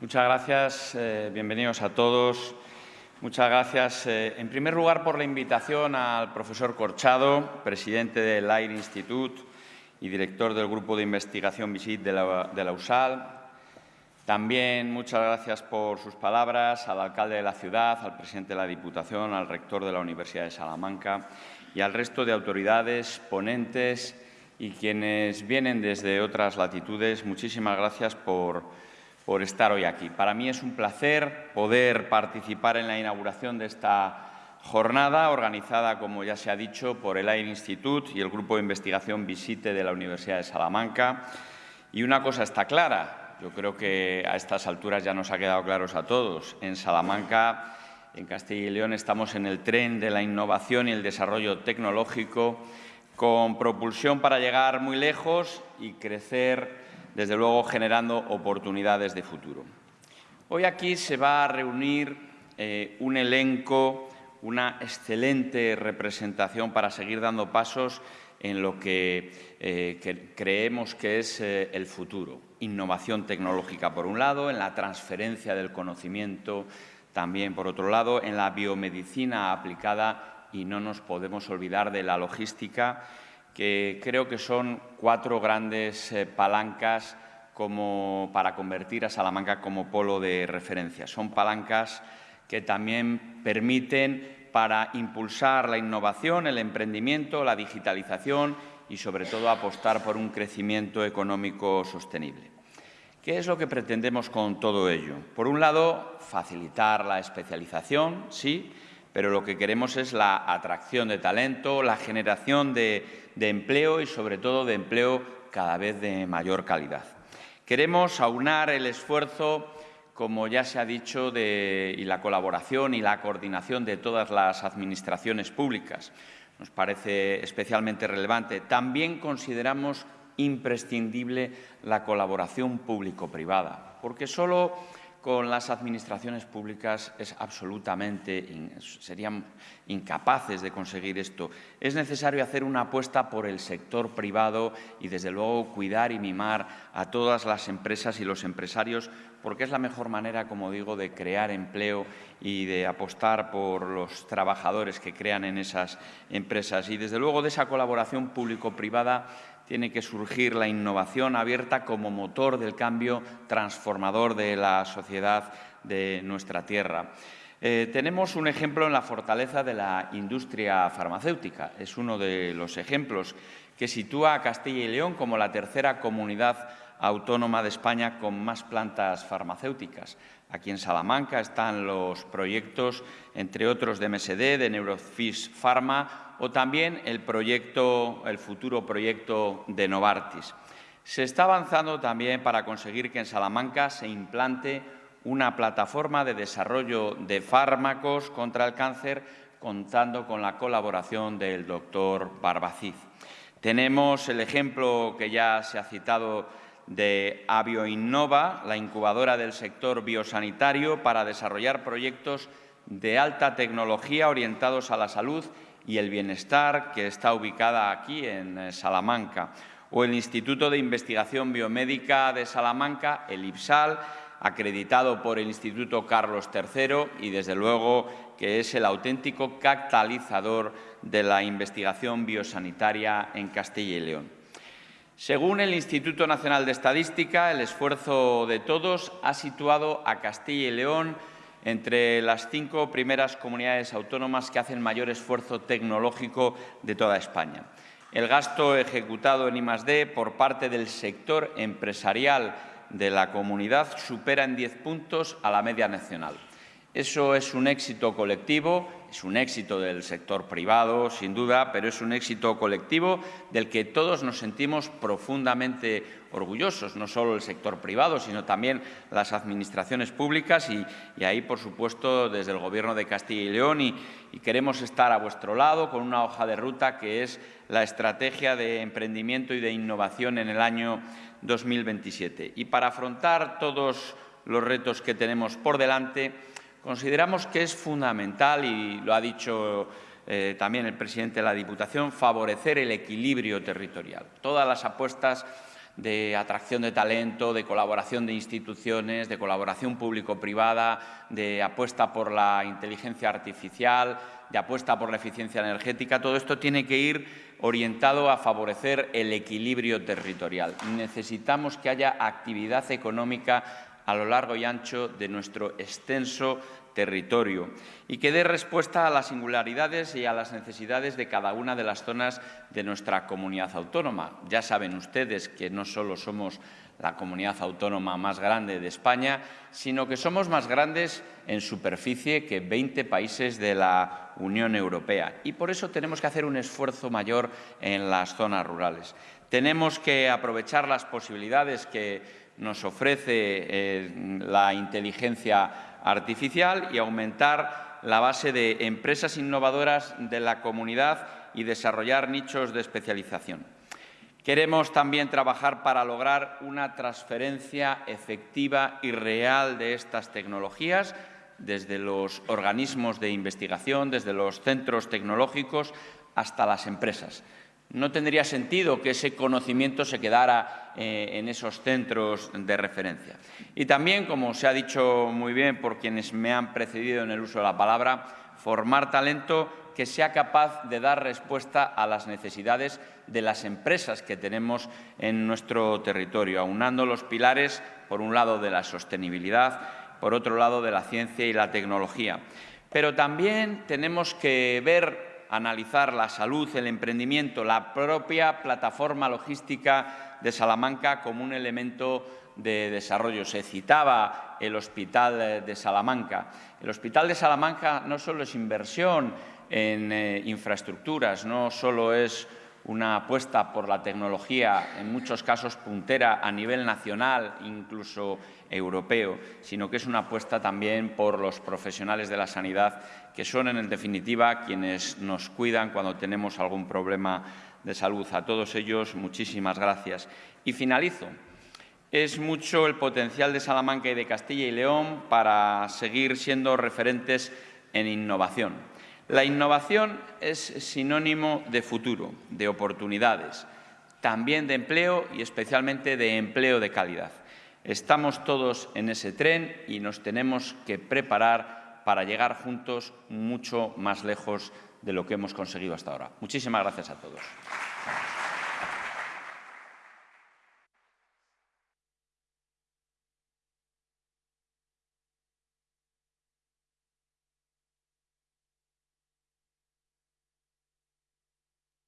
Muchas gracias. Eh, bienvenidos a todos. Muchas gracias, eh, en primer lugar, por la invitación al profesor Corchado, presidente del AIR Institute y director del Grupo de Investigación VISIT de la, USAL. También muchas gracias por sus palabras al alcalde de la ciudad, al presidente de la Diputación, al rector de la Universidad de Salamanca y al resto de autoridades, ponentes y quienes vienen desde otras latitudes. Muchísimas gracias por, por estar hoy aquí. Para mí es un placer poder participar en la inauguración de esta jornada organizada, como ya se ha dicho, por el AIR Institute y el Grupo de Investigación Visite de la Universidad de Salamanca. Y una cosa está clara, yo creo que a estas alturas ya nos ha quedado claro a todos. En Salamanca, en Castilla y León, estamos en el tren de la innovación y el desarrollo tecnológico con propulsión para llegar muy lejos y crecer, desde luego, generando oportunidades de futuro. Hoy aquí se va a reunir eh, un elenco una excelente representación para seguir dando pasos en lo que, eh, creemos que es eh, el futuro. Innovación tecnológica, por un lado, en la transferencia del conocimiento, también, por otro lado, en la biomedicina aplicada y no nos podemos olvidar de la logística, que creo que son cuatro grandes eh, palancas como para convertir a Salamanca como polo de referencia. Son palancas que también permiten para impulsar la innovación, el emprendimiento, la digitalización y, sobre todo, apostar por un crecimiento económico sostenible. ¿Qué es lo que pretendemos con todo ello? Por un lado, facilitar la especialización, sí, pero lo que queremos es la atracción de talento, la generación de, de empleo y, sobre todo, de empleo cada vez de mayor calidad. Queremos aunar el esfuerzo como ya se ha dicho, y la colaboración y la coordinación de todas las administraciones públicas. Nos parece especialmente relevante. También consideramos imprescindible la colaboración público-privada, porque solo con las administraciones públicas es absolutamente, serían incapaces de conseguir esto. Es necesario hacer una apuesta por el sector privado y, desde luego, cuidar y mimar a todas las empresas y los empresarios, porque es la mejor manera, como digo, de crear empleo y de apostar por los trabajadores que crean en esas empresas. Y, desde luego, de esa colaboración público-privada tiene que surgir la innovación abierta como motor del cambio transformador de la sociedad de nuestra tierra. Eh, tenemos un ejemplo en la fortaleza de la industria farmacéutica. Es uno de los ejemplos que sitúa a Castilla y León como la tercera comunidad autónoma de España con más plantas farmacéuticas. Aquí en Salamanca están los proyectos, entre otros, de MSD, de Neurofis Pharma o también el, proyecto, el futuro proyecto de Novartis. Se está avanzando también para conseguir que en Salamanca se implante una plataforma de desarrollo de fármacos contra el cáncer contando con la colaboración del doctor Barbacid. Tenemos el ejemplo que ya se ha citado de Avioinnova, la incubadora del sector biosanitario, para desarrollar proyectos de alta tecnología orientados a la salud y el Bienestar, que está ubicada aquí en eh, Salamanca, o el Instituto de Investigación Biomédica de Salamanca, el IPSAL, acreditado por el Instituto Carlos III y, desde luego, que es el auténtico catalizador de la investigación biosanitaria en Castilla y León. Según el Instituto Nacional de Estadística, el esfuerzo de todos ha situado a Castilla y León entre las cinco primeras comunidades autónomas que hacen mayor esfuerzo tecnológico de toda España. El gasto ejecutado en I+.D. por parte del sector empresarial de la comunidad supera en diez puntos a la media nacional. Eso es un éxito colectivo, es un éxito del sector privado, sin duda, pero es un éxito colectivo del que todos nos sentimos profundamente orgullosos, no solo el sector privado, sino también las administraciones públicas y, ahí, por supuesto, desde el Gobierno de Castilla y León y, queremos estar a vuestro lado con una hoja de ruta que es la estrategia de emprendimiento y de innovación en el año 2027. Y para afrontar todos los retos que tenemos por delante, Consideramos que es fundamental, y lo ha dicho eh, también el presidente de la Diputación, favorecer el equilibrio territorial. Todas las apuestas de atracción de talento, de colaboración de instituciones, de colaboración público-privada, de apuesta por la inteligencia artificial, de apuesta por la eficiencia energética. Todo esto tiene que ir orientado a favorecer el equilibrio territorial. Necesitamos que haya actividad económica a lo largo y ancho de nuestro extenso territorio y que dé respuesta a las singularidades y a las necesidades de cada una de las zonas de nuestra comunidad autónoma. Ya saben ustedes que no solo somos la comunidad autónoma más grande de España, sino que somos más grandes en superficie que 20 países de la Unión Europea. Y por eso tenemos que hacer un esfuerzo mayor en las zonas rurales. Tenemos que aprovechar las posibilidades que nos ofrece eh, la inteligencia artificial y aumentar la base de empresas innovadoras de la comunidad y desarrollar nichos de especialización. Queremos también trabajar para lograr una transferencia efectiva y real de estas tecnologías desde los organismos de investigación, desde los centros tecnológicos hasta las empresas. No tendría sentido que ese conocimiento se quedara eh, en esos centros de referencia. Y también, como se ha dicho muy bien por quienes me han precedido en el uso de la palabra, formar talento que sea capaz de dar respuesta a las necesidades de las empresas que tenemos en nuestro territorio, aunando los pilares, por un lado, de la sostenibilidad, por otro lado, de la ciencia y la tecnología. Pero también tenemos que ver analizar la salud, el emprendimiento, la propia plataforma logística de Salamanca como un elemento de desarrollo. Se citaba el Hospital de Salamanca. El Hospital de Salamanca no solo es inversión en eh, infraestructuras, no solo es una apuesta por la tecnología, en muchos casos puntera a nivel nacional, incluso europeo, sino que es una apuesta también por los profesionales de la sanidad, que son, en definitiva, quienes nos cuidan cuando tenemos algún problema de salud. A todos ellos, muchísimas gracias. Y finalizo. Es mucho el potencial de Salamanca y de Castilla y León para seguir siendo referentes en innovación. La innovación es sinónimo de futuro, de oportunidades, también de empleo y especialmente de empleo de calidad. Estamos todos en ese tren y nos tenemos que preparar para llegar juntos mucho más lejos de lo que hemos conseguido hasta ahora. Muchísimas gracias a todos.